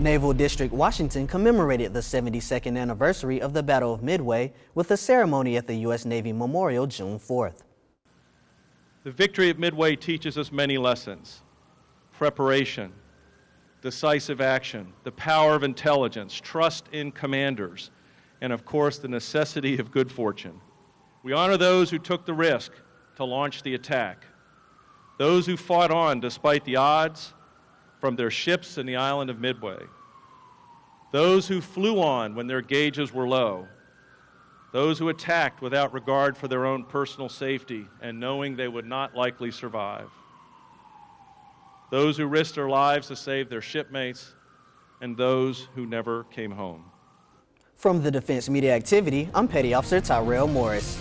Naval District Washington commemorated the 72nd anniversary of the Battle of Midway with a ceremony at the U.S. Navy Memorial June 4th. The victory at Midway teaches us many lessons preparation, decisive action, the power of intelligence, trust in commanders, and of course the necessity of good fortune. We honor those who took the risk to launch the attack, those who fought on despite the odds from their ships in the island of Midway, those who flew on when their gauges were low, those who attacked without regard for their own personal safety and knowing they would not likely survive those who risked their lives to save their shipmates, and those who never came home. From the Defense Media Activity, I'm Petty Officer Tyrell Morris.